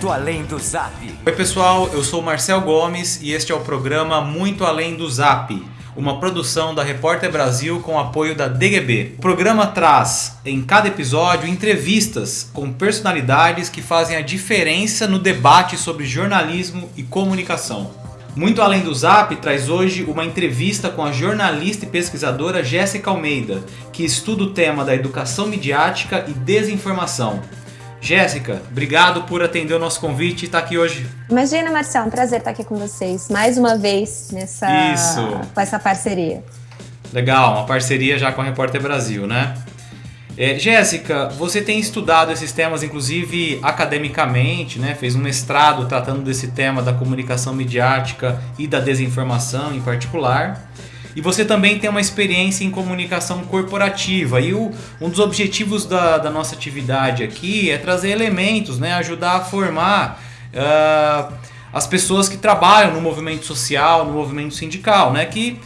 Muito Além do Zap. Oi pessoal, eu sou Marcel Gomes e este é o programa Muito Além do Zap, uma produção da Repórter Brasil com apoio da DGB. O programa traz em cada episódio entrevistas com personalidades que fazem a diferença no debate sobre jornalismo e comunicação. Muito Além do Zap traz hoje uma entrevista com a jornalista e pesquisadora Jéssica Almeida, que estuda o tema da educação midiática e desinformação. Jéssica, obrigado por atender o nosso convite e estar aqui hoje. Imagina, Marcelo, um prazer estar aqui com vocês mais uma vez nessa Isso. com essa parceria. Legal, uma parceria já com a Repórter Brasil, né? É, Jéssica, você tem estudado esses temas, inclusive academicamente, né? Fez um mestrado tratando desse tema da comunicação midiática e da desinformação em particular. E você também tem uma experiência em comunicação corporativa. E o, um dos objetivos da, da nossa atividade aqui é trazer elementos, né? ajudar a formar uh, as pessoas que trabalham no movimento social, no movimento sindical, né? que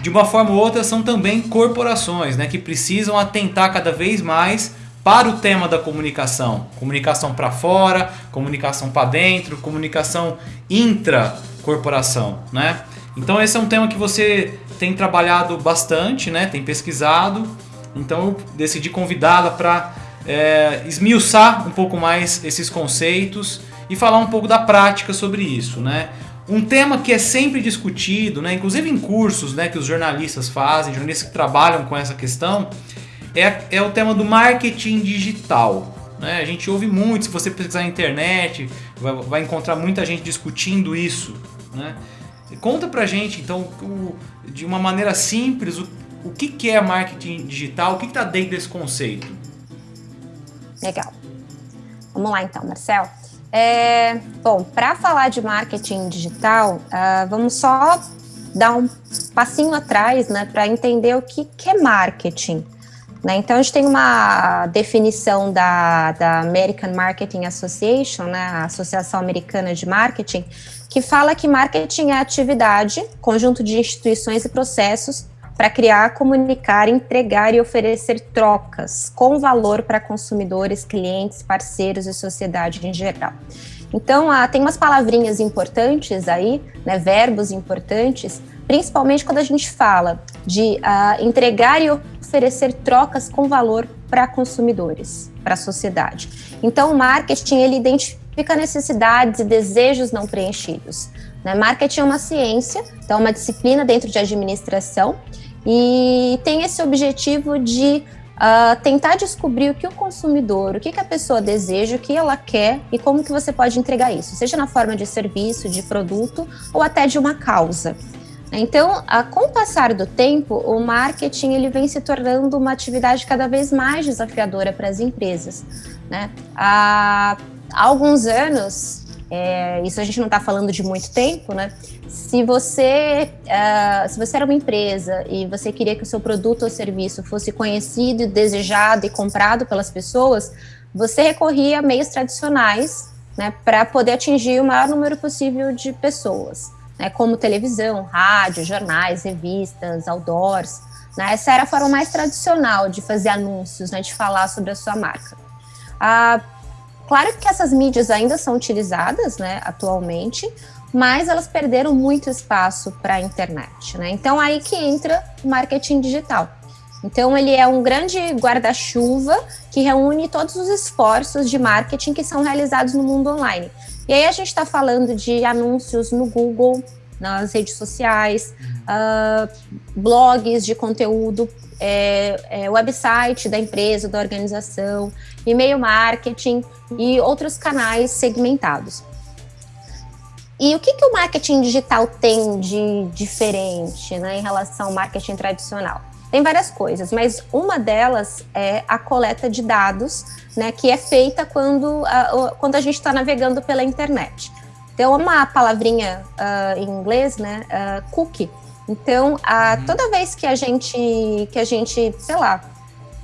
de uma forma ou outra são também corporações né? que precisam atentar cada vez mais para o tema da comunicação. Comunicação para fora, comunicação para dentro, comunicação intra-corporação. Né? Então esse é um tema que você tem trabalhado bastante, né? Tem pesquisado. Então eu decidi convidá-la para é, esmiuçar um pouco mais esses conceitos e falar um pouco da prática sobre isso, né? Um tema que é sempre discutido, né, inclusive em cursos né, que os jornalistas fazem, jornalistas que trabalham com essa questão, é, é o tema do marketing digital. Né? A gente ouve muito, se você pesquisar na internet, vai, vai encontrar muita gente discutindo isso. Né? Conta pra gente, então, o, de uma maneira simples, o, o que, que é marketing digital, o que está dentro desse conceito? Legal. Vamos lá então, Marcel. É, bom, para falar de marketing digital, uh, vamos só dar um passinho atrás né, para entender o que, que é marketing. Né? Então, a gente tem uma definição da, da American Marketing Association, né, a Associação Americana de Marketing, que fala que marketing é atividade, conjunto de instituições e processos para criar, comunicar, entregar e oferecer trocas com valor para consumidores, clientes, parceiros e sociedade em geral. Então, ah, tem umas palavrinhas importantes aí, né, verbos importantes, principalmente quando a gente fala de ah, entregar e oferecer trocas com valor para consumidores, para a sociedade. Então, o marketing, ele identifica fica necessidades e desejos não preenchidos. Né? Marketing é uma ciência, então é uma disciplina dentro de administração e tem esse objetivo de uh, tentar descobrir o que o consumidor, o que, que a pessoa deseja, o que ela quer e como que você pode entregar isso, seja na forma de serviço, de produto ou até de uma causa. Então, a, com o passar do tempo, o marketing ele vem se tornando uma atividade cada vez mais desafiadora para as empresas. Né? A, há alguns anos, é, isso a gente não está falando de muito tempo, né? Se você, uh, se você era uma empresa e você queria que o seu produto ou serviço fosse conhecido, desejado e comprado pelas pessoas, você recorria a meios tradicionais né, para poder atingir o maior número possível de pessoas, né, como televisão, rádio, jornais, revistas, outdoors. Né, essa era a forma mais tradicional de fazer anúncios, né, de falar sobre a sua marca. Uh, Claro que essas mídias ainda são utilizadas, né, atualmente, mas elas perderam muito espaço para a internet, né? Então aí que entra o marketing digital. Então ele é um grande guarda-chuva que reúne todos os esforços de marketing que são realizados no mundo online. E aí a gente está falando de anúncios no Google, nas redes sociais, uh, blogs de conteúdo, é, é, website da empresa, da organização, e-mail marketing e outros canais segmentados. E o que, que o marketing digital tem de diferente né, em relação ao marketing tradicional? Tem várias coisas, mas uma delas é a coleta de dados, né, que é feita quando a, quando a gente está navegando pela internet. Então, uma palavrinha uh, em inglês, né, uh, cookie. Então, a, uhum. toda vez que a gente, que a gente, sei lá,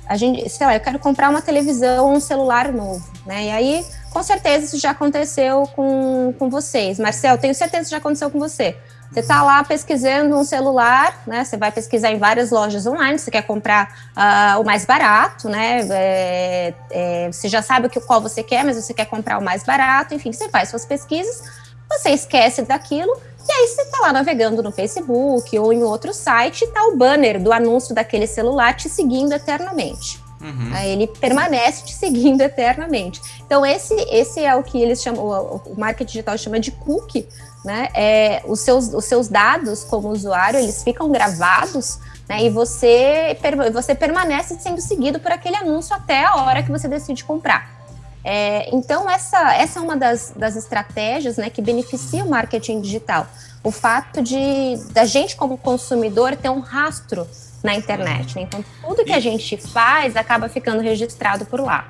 a gente, sei lá, eu quero comprar uma televisão ou um celular novo, né? E aí, com certeza isso já aconteceu com, com vocês. Marcel, tenho certeza que já aconteceu com você. Você está lá pesquisando um celular, né? Você vai pesquisar em várias lojas online, você quer comprar uh, o mais barato, né? É, é, você já sabe o que, qual você quer, mas você quer comprar o mais barato, enfim, você faz suas pesquisas, você esquece daquilo, e aí você está lá navegando no Facebook ou em outro site, e tá o banner do anúncio daquele celular te seguindo eternamente. Uhum. Ele permanece te seguindo eternamente. Então, esse, esse é o que eles chamam, o, o marketing digital chama de cookie, né? É, os, seus, os seus dados como usuário, eles ficam gravados, né? E você, você permanece sendo seguido por aquele anúncio até a hora que você decide comprar. É, então, essa, essa é uma das, das estratégias né, que beneficia o marketing digital. O fato de da gente, como consumidor, ter um rastro na internet. Né? Então, tudo que a gente faz acaba ficando registrado por lá.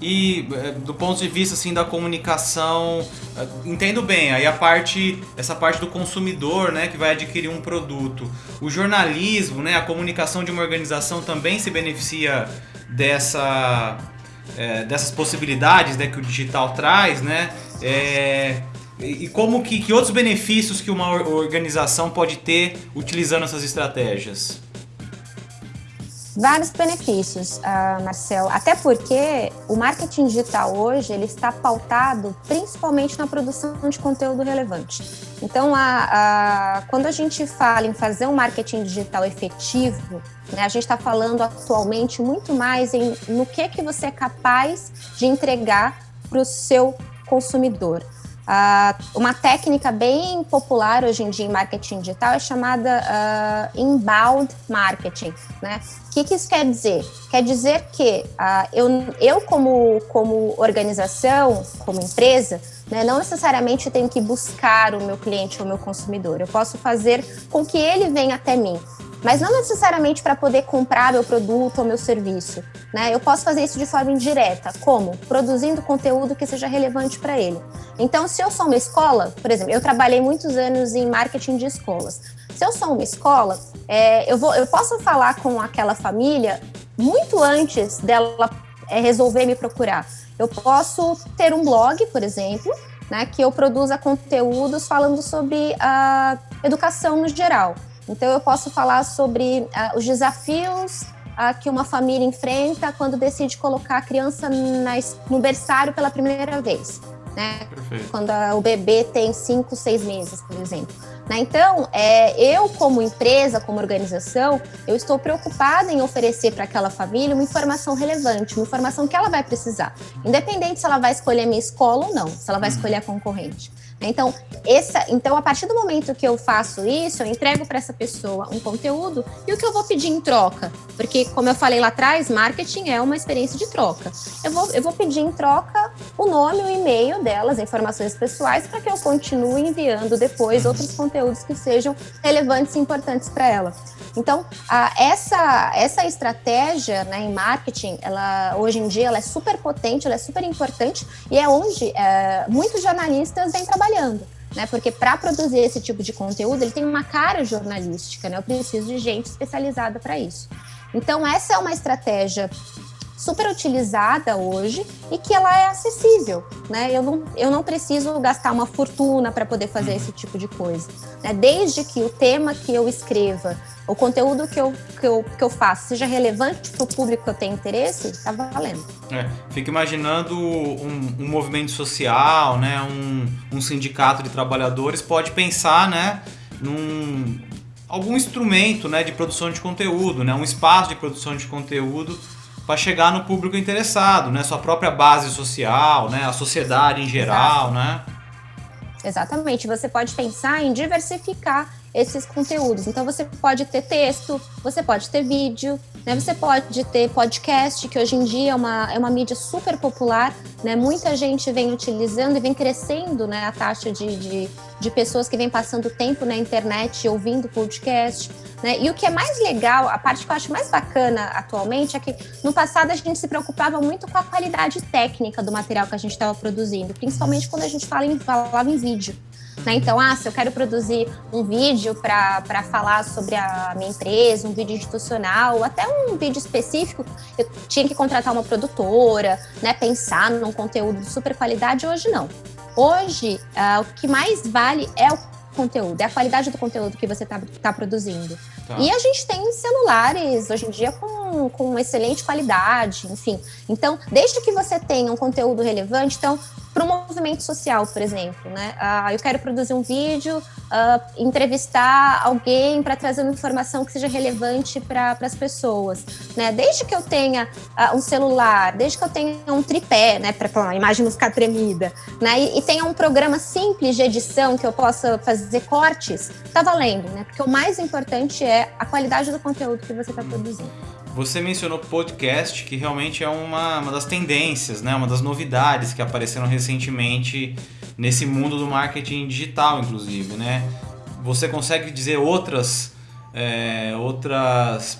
E eh, do ponto de vista assim da comunicação, eh, entendo bem, aí a parte essa parte do consumidor, né, que vai adquirir um produto. O jornalismo, né, a comunicação de uma organização também se beneficia dessa é, dessas possibilidades, né, que o digital traz, né? É, e como que, que outros benefícios que uma organização pode ter utilizando essas estratégias? Vários benefícios, uh, Marcel. Até porque o marketing digital hoje ele está pautado principalmente na produção de conteúdo relevante. Então, a, a, quando a gente fala em fazer um marketing digital efetivo, né, a gente está falando atualmente muito mais em no que que você é capaz de entregar para o seu consumidor. Uh, uma técnica bem popular hoje em dia em marketing digital é chamada uh, inbound marketing. Né? O que, que, isso quer dizer? Quer dizer que uh, eu, eu como, como organização, como empresa, né, não necessariamente tenho que buscar o meu cliente ou o meu consumidor. Eu posso fazer com que ele venha até mim mas não necessariamente para poder comprar meu produto ou meu serviço. Né? Eu posso fazer isso de forma indireta, como? Produzindo conteúdo que seja relevante para ele. Então, se eu sou uma escola, por exemplo, eu trabalhei muitos anos em marketing de escolas. Se eu sou uma escola, é, eu, vou, eu posso falar com aquela família muito antes dela é, resolver me procurar. Eu posso ter um blog, por exemplo, né, que eu produza conteúdos falando sobre a educação no geral. Então, eu posso falar sobre uh, os desafios uh, que uma família enfrenta quando decide colocar a criança na, no berçário pela primeira vez. Né? Quando a, o bebê tem 5, 6 meses, por exemplo. Né? Então, é, eu como empresa, como organização, eu estou preocupada em oferecer para aquela família uma informação relevante, uma informação que ela vai precisar, independente se ela vai escolher a minha escola ou não, se ela vai uhum. escolher a concorrente. Então, essa, então, a partir do momento que eu faço isso, eu entrego para essa pessoa um conteúdo e o que eu vou pedir em troca? Porque, como eu falei lá atrás, marketing é uma experiência de troca. Eu vou, eu vou pedir em troca o nome, o e-mail delas, informações pessoais, para que eu continue enviando depois outros conteúdos que sejam relevantes e importantes para ela. Então, a, essa, essa estratégia né, em marketing, ela, hoje em dia, ela é super potente, ela é super importante e é onde é, muitos jornalistas vêm trabalhando. Né, porque para produzir esse tipo de conteúdo, ele tem uma cara jornalística, né? Eu preciso de gente especializada para isso. Então, essa é uma estratégia super utilizada hoje e que ela é acessível, né? Eu não, eu não preciso gastar uma fortuna para poder fazer esse tipo de coisa. Né? Desde que o tema que eu escreva, o conteúdo que eu, que eu, que eu faço seja relevante para o público que eu tenho interesse, está valendo. É, fico imaginando um, um, movimento social, né? Um, um sindicato de trabalhadores pode pensar, né? Num, algum instrumento né, de produção de conteúdo, né, um espaço de produção de conteúdo para chegar no público interessado, né? Sua própria base social, né? A sociedade em geral, Exato. né? Exatamente. Você pode pensar em diversificar esses conteúdos. Então você pode ter texto, você pode ter vídeo, né? Você pode ter podcast, que hoje em dia é uma, é uma mídia super popular, né? Muita gente vem utilizando e vem crescendo, né? A taxa de, de, de pessoas que vem passando tempo na internet ouvindo podcast, né? E o que é mais legal, a parte que eu acho mais bacana atualmente é que no passado a gente se preocupava muito com a qualidade técnica do material que a gente estava produzindo, principalmente quando a gente fala em, falava em vídeo. Né? Então, ah, se eu quero produzir um vídeo para falar sobre a minha empresa, um vídeo institucional, até um vídeo específico, eu tinha que contratar uma produtora, né? pensar num conteúdo de super qualidade. Hoje, não. Hoje, uh, o que mais vale é o conteúdo, é a qualidade do conteúdo que você está tá produzindo. Tá. E a gente tem celulares hoje em dia com, com excelente qualidade, enfim. Então, desde que você tenha um conteúdo relevante, então para um movimento social, por exemplo, né? Ah, eu quero produzir um vídeo, ah, entrevistar alguém para trazer uma informação que seja relevante para as pessoas, né? Desde que eu tenha ah, um celular, desde que eu tenha um tripé, né, para a imagem não ficar tremida, né? E, e, tenha um programa simples de edição que eu possa fazer cortes, tá valendo, né? Porque o mais importante é a qualidade do conteúdo que você está produzindo. Você mencionou podcast, que realmente é uma, uma das tendências, né? uma das novidades que apareceram recentemente nesse mundo do marketing digital, inclusive. Né? Você consegue dizer outras, é, outras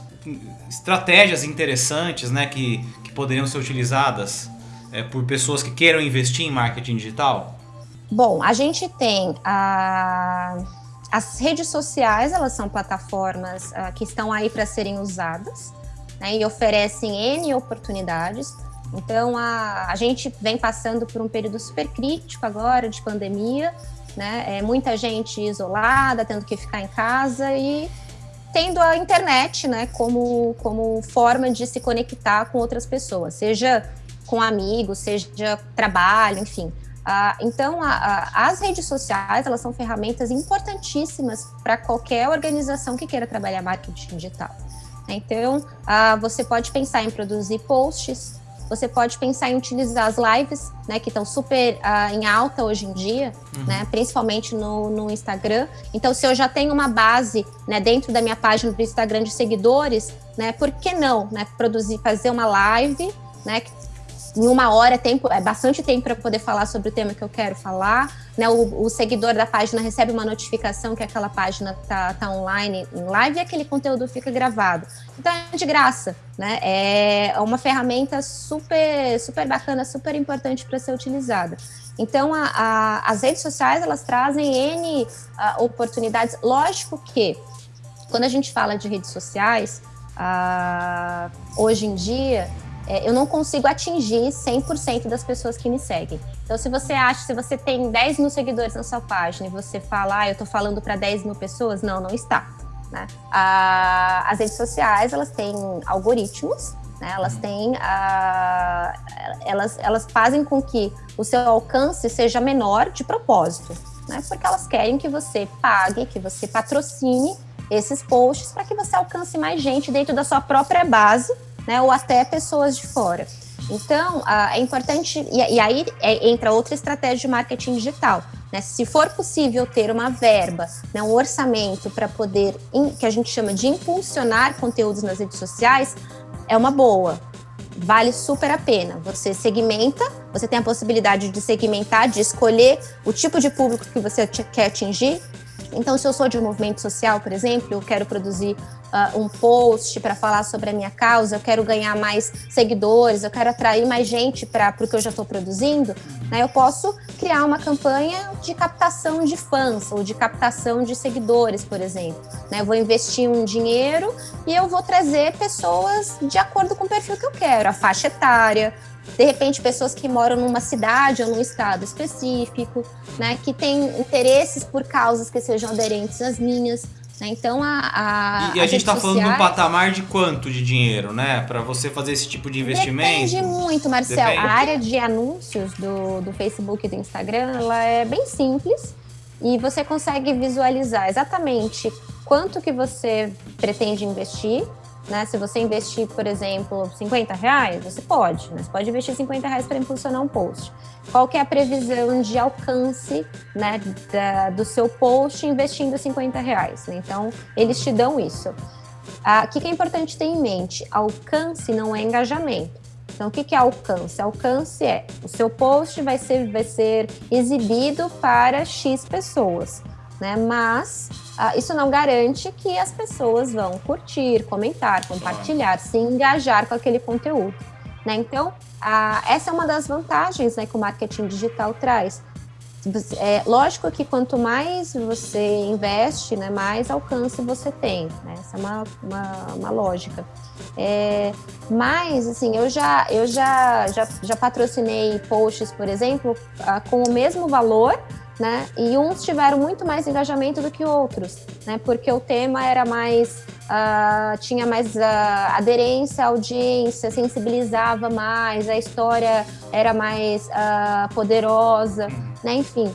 estratégias interessantes né? que, que poderiam ser utilizadas é, por pessoas que queiram investir em marketing digital? Bom, a gente tem a... as redes sociais, elas são plataformas uh, que estão aí para serem usadas né, e oferecem N oportunidades. Então, a, a gente vem passando por um período super crítico agora de pandemia, né? É, muita gente isolada, tendo que ficar em casa e tendo a internet né, como, como forma de se conectar com outras pessoas, seja com amigos, seja trabalho, enfim. Ah, então, a, a, as redes sociais, elas são ferramentas importantíssimas para qualquer organização que queira trabalhar marketing digital. Então, ah, você pode pensar em produzir posts, você pode pensar em utilizar as lives, né, que estão super ah, em alta hoje em dia, uhum. né, principalmente no, no, Instagram. Então, se eu já tenho uma base né, dentro da minha página do Instagram de seguidores, né, por que não né, produzir, fazer uma live, né, em uma hora tempo, é bastante tempo para poder falar sobre o tema que eu quero falar. Né? O, o, seguidor da página recebe uma notificação que aquela página está tá online em live e aquele conteúdo fica gravado. Então é de graça, né? É uma ferramenta super, super bacana, super importante para ser utilizada. Então, a, a, as redes sociais, elas trazem N a, oportunidades. Lógico que, quando a gente fala de redes sociais, hoje em dia, é, eu não consigo atingir 100% das pessoas que me seguem. Então, se você acha, se você tem 10 mil seguidores na sua página e você fala, ah, eu estou falando para 10 mil pessoas, não, não está. Né? Ah, as redes sociais, elas têm algoritmos, né? elas têm, ah, elas, elas fazem com que o seu alcance seja menor de propósito, né? porque elas querem que você pague, que você patrocine esses posts para que você alcance mais gente dentro da sua própria base né, ou até pessoas de fora. Então, é importante, e, aí é, entra outra estratégia de marketing digital. Né? Se for possível ter uma verba, né, um orçamento para poder, que a gente chama de impulsionar conteúdos nas redes sociais, é uma boa. Vale super a pena. Você segmenta, você tem a possibilidade de segmentar, de escolher o tipo de público que você quer atingir, então, se eu sou de um movimento social, por exemplo, eu quero produzir uh, um post para falar sobre a minha causa, eu quero ganhar mais seguidores, eu quero atrair mais gente para o que eu já estou produzindo, né, eu posso criar uma campanha de captação de fãs ou de captação de seguidores, por exemplo. Né, eu vou investir um dinheiro e eu vou trazer pessoas de acordo com o perfil que eu quero, a faixa etária, de repente pessoas que moram numa cidade ou num estado específico, né, que têm interesses por causas que sejam aderentes às minhas. Né? Então a, a e a, a gente está falando de um patamar de quanto de dinheiro, né, para você fazer esse tipo de investimento? Depende muito, Marcel. Depende. A área de anúncios do, do Facebook e do Instagram, ela é bem simples e você consegue visualizar exatamente quanto que você pretende investir né? Se você investir, por exemplo, 50 reais, você pode. Né? Você pode investir 50 reais para impulsionar um post. Qual que é a previsão de alcance né, da, do seu post investindo 50 reais? Né? Então, eles te dão isso. Ah, o que, que é importante ter em mente? Alcance não é engajamento. Então, o que, que é alcance? Alcance é o seu post vai ser, vai ser exibido para X pessoas né? Mas uh, isso não garante que as pessoas vão curtir, comentar, compartilhar, se engajar com aquele conteúdo. Né? Então, uh, essa é uma das vantagens né, que o marketing digital traz. É lógico que quanto mais você investe, né, mais alcance você tem. Né? Essa é uma, uma, uma lógica. É, mas, assim, eu já, eu já, já, já patrocinei posts, por exemplo, uh, com o mesmo valor, né? E uns tiveram muito mais engajamento do que outros, né? Porque o tema era mais uh, tinha mais uh, aderência à audiência, sensibilizava mais, a história era mais uh, poderosa, né? Enfim.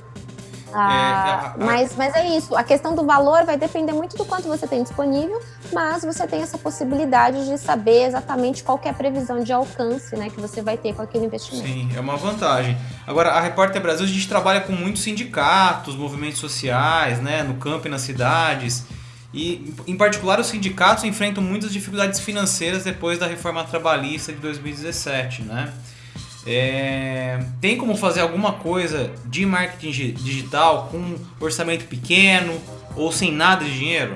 Ah, é, mas, mas é isso, a questão do valor vai depender muito do quanto você tem disponível, mas você tem essa possibilidade de saber exatamente qual é a previsão de alcance né, que você vai ter com aquele investimento. Sim, é uma vantagem. Agora, a Repórter Brasil, a gente trabalha com muitos sindicatos, movimentos sociais, né, no campo e nas cidades. E, em particular, os sindicatos enfrentam muitas dificuldades financeiras depois da reforma trabalhista de 2017, né? É, tem como fazer alguma coisa de marketing digital com orçamento pequeno ou sem nada de dinheiro?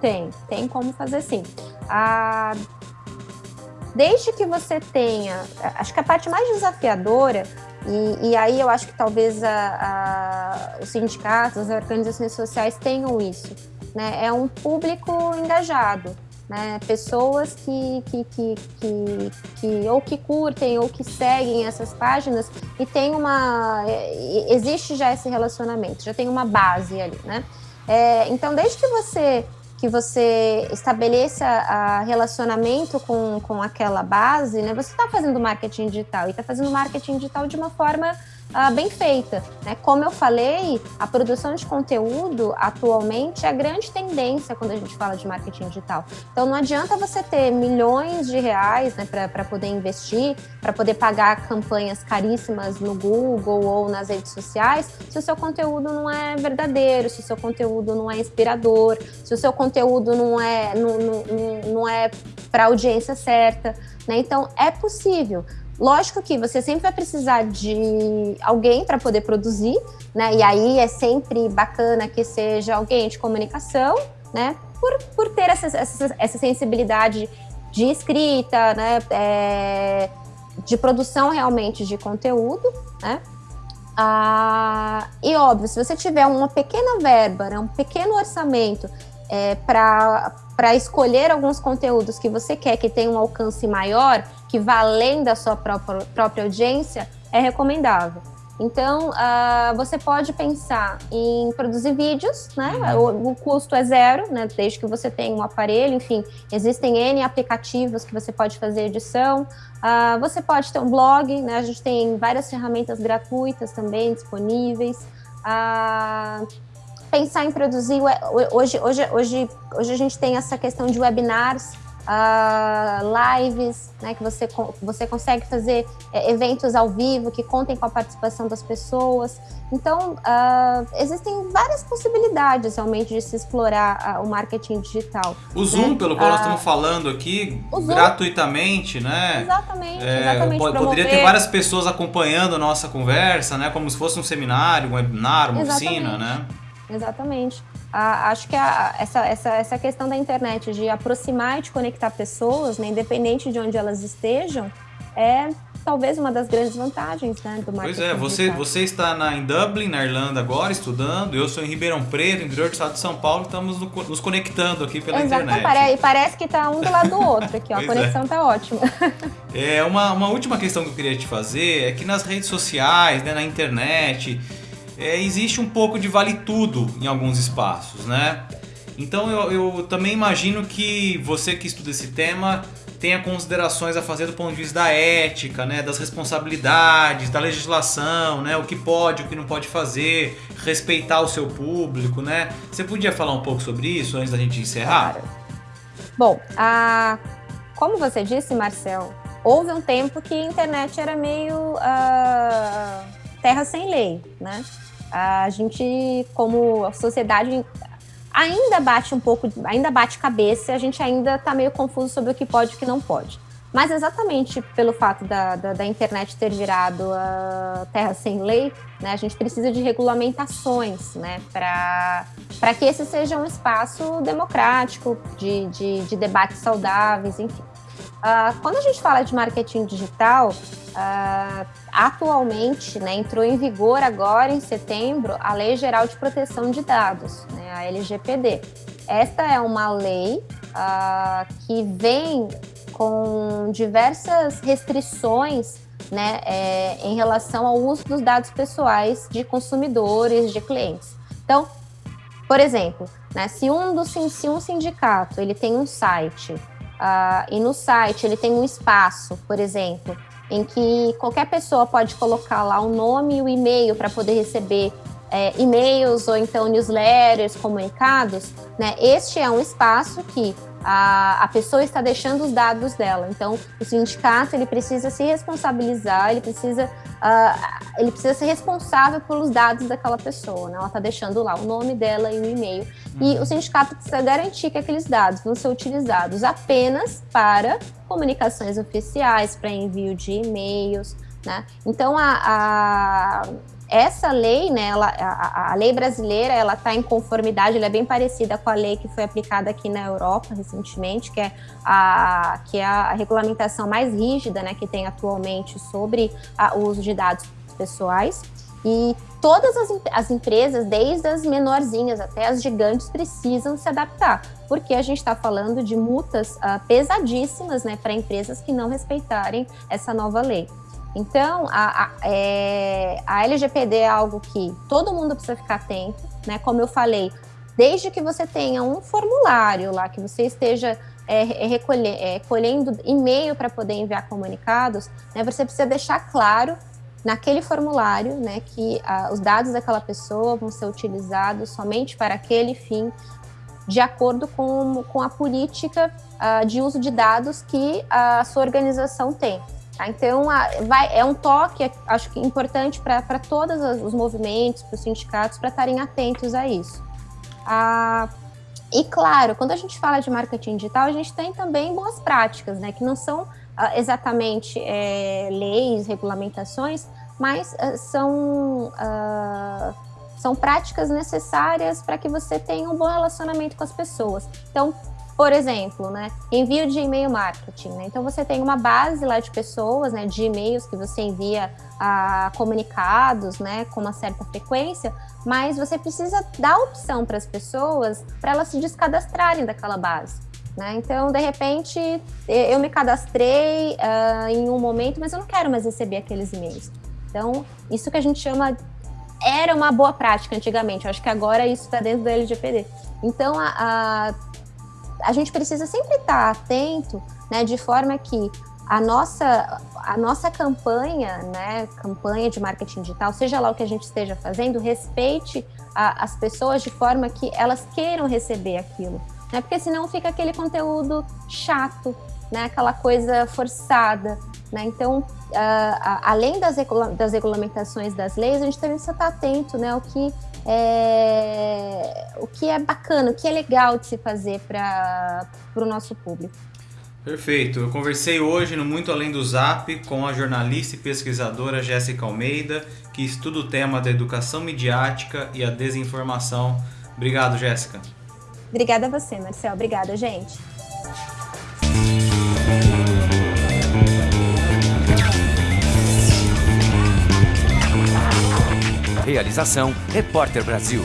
Tem, tem como fazer sim. Ah, desde que você tenha, acho que a parte mais desafiadora, e, e aí eu acho que talvez a, a, os sindicatos, as organizações sociais tenham isso, né? É um público engajado né? Pessoas que, que, que, que, que ou que curtem ou que seguem essas páginas e tem uma existe já esse relacionamento, já tem uma base ali, né? É, então, desde que você que você estabeleça a relacionamento com, com aquela base, né? Você está fazendo marketing digital e está fazendo marketing digital de uma forma uh, bem feita. Né? Como eu falei, a produção de conteúdo atualmente é a grande tendência quando a gente fala de marketing digital. Então não adianta você ter milhões de reais né, para poder investir, para poder pagar campanhas caríssimas no Google ou nas redes sociais, se o seu conteúdo não é verdadeiro, se o seu conteúdo não é inspirador, se o seu conteúdo não é, não, não, não é para a audiência certa. Né? Então é possível. Lógico que você sempre vai precisar de alguém para poder produzir, né? E aí é sempre bacana que seja alguém de comunicação, né? Por, por ter essa, essa, essa sensibilidade de escrita, né? É, de produção realmente de conteúdo, né? Ah, e óbvio, se você tiver uma pequena verba, né, um pequeno orçamento é, para escolher alguns conteúdos que você quer que tenham um alcance maior, que vá além da sua própria, própria audiência, é recomendável. Então, uh, você pode pensar em produzir vídeos, né? Uhum. O, o, custo é zero, né? Desde que você tenha um aparelho, enfim, existem N aplicativos que você pode fazer edição. Uh, você pode ter um blog, né? A gente tem várias ferramentas gratuitas também disponíveis. Uh, pensar em produzir hoje, hoje, hoje, hoje a gente tem essa questão de webinars, uh, lives, né, que você, você consegue fazer é, eventos ao vivo que contem com a participação das pessoas. Então, uh, existem várias possibilidades realmente de se explorar uh, o marketing digital. O Zoom, né? pelo qual nós estamos falando aqui, gratuitamente, né? Exatamente, é, exatamente. Poderia ter várias pessoas acompanhando a nossa conversa, né? Como se fosse um seminário, um webinar, uma exatamente. oficina, né? Exatamente. Acho que a, essa, essa, essa questão da internet de aproximar e de conectar pessoas, né, independente de onde elas estejam, é talvez uma das grandes vantagens né, do marketing. Pois é, você, você está na, em Dublin, na Irlanda agora, estudando, eu sou em Ribeirão Preto, interior do estado de São Paulo, estamos no, nos conectando aqui pela Exato, internet. Parece, parece que está um do lado do outro aqui, ó, a é. conexão está é. ótima. É, uma, uma última questão que eu queria te fazer é que nas redes sociais, né, na internet é, existe um pouco de vale tudo em alguns espaços, né? Então eu, eu também imagino que você que estuda esse tema tenha considerações a fazer do ponto de vista da ética, né, das responsabilidades, da legislação, né, o que pode, o que não pode fazer, respeitar o seu público, né? Você podia falar um pouco sobre isso antes da gente encerrar? Claro. Bom, a... como você disse, Marcel, houve um tempo que a internet era meio uh... terra sem lei, né? A gente, como sociedade, ainda bate um pouco, ainda bate cabeça, a gente ainda está meio confuso sobre o que pode e o que não pode. Mas exatamente pelo fato da, da, da, internet ter virado a terra sem lei, né, a gente precisa de regulamentações né, para que esse seja um espaço democrático, de, de, de debates saudáveis, enfim. Uh, quando a gente fala de marketing digital, uh, atualmente né, entrou em vigor agora em setembro a Lei Geral de Proteção de Dados, né, a LGPD. Esta é uma lei uh, que vem com diversas restrições né, é, em relação ao uso dos dados pessoais de consumidores, de clientes. Então, por exemplo, né, se, um do, se um sindicato ele tem um site uh, e no site ele tem um espaço, por exemplo, em que qualquer pessoa pode colocar lá o nome e o e-mail para poder receber é, e-mails ou então newsletters, comunicados, né? Este é um espaço que a, a pessoa está deixando os dados dela. Então, o sindicato ele precisa se responsabilizar, ele precisa, uh, ele precisa ser responsável pelos dados daquela pessoa. Né? Ela está deixando lá o nome dela e o e-mail. E o sindicato precisa garantir que aqueles dados vão ser utilizados apenas para comunicações oficiais, para envio de e-mails. Né? Então, a, a essa lei, né, ela, a, a, lei brasileira, ela está em conformidade, ela é bem parecida com a lei que foi aplicada aqui na Europa recentemente, que é a, que é a regulamentação mais rígida, né, que tem atualmente sobre a, o uso de dados pessoais. E todas as, as, empresas, desde as menorzinhas até as gigantes, precisam se adaptar, porque a gente está falando de multas uh, pesadíssimas né, para empresas que não respeitarem essa nova lei. Então, a, a, é, a LGPD é algo que todo mundo precisa ficar atento, né? Como eu falei, desde que você tenha um formulário lá, que você esteja é, é recolher, é, colhendo e-mail para poder enviar comunicados, né, você precisa deixar claro naquele formulário né, que a, os dados daquela pessoa vão ser utilizados somente para aquele fim, de acordo com, com a política uh, de uso de dados que a sua organização tem. Tá? Então, a, vai, é um toque, acho que importante para todos os movimentos, para os sindicatos, para estarem atentos a isso. Ah, e claro, quando a gente fala de marketing digital, a gente tem também boas práticas, né, que não são ah, exatamente é, leis, regulamentações, mas ah, são, ah, são práticas necessárias para que você tenha um bom relacionamento com as pessoas. Então, por exemplo, né, envio de e-mail marketing. Né? Então, você tem uma base lá de pessoas, né, de e-mails que você envia a comunicados né, com uma certa frequência, mas você precisa dar opção para as pessoas para elas se descadastrarem daquela base. Né? Então, de repente, eu me cadastrei uh, em um momento, mas eu não quero mais receber aqueles e-mails. Então, isso que a gente chama era uma boa prática antigamente. Eu acho que agora isso está dentro do LGPD. Então, a, a a gente precisa sempre estar atento, né, de forma que a nossa, a nossa campanha, né, campanha de marketing digital, seja lá o que a gente esteja fazendo, respeite a, as pessoas de forma que elas queiram receber aquilo, né, porque senão fica aquele conteúdo chato, né, aquela coisa forçada, né, então, uh, além das, das regulamentações das leis, a gente também precisa estar atento, né, ao que é, o que é bacana, o que é legal de se fazer para o nosso público. Perfeito. Eu conversei hoje no Muito Além do Zap com a jornalista e pesquisadora Jéssica Almeida, que estuda o tema da educação midiática e a desinformação. Obrigado, Jéssica. Obrigada a você, Marcel. Obrigada, gente. Realização Repórter Brasil.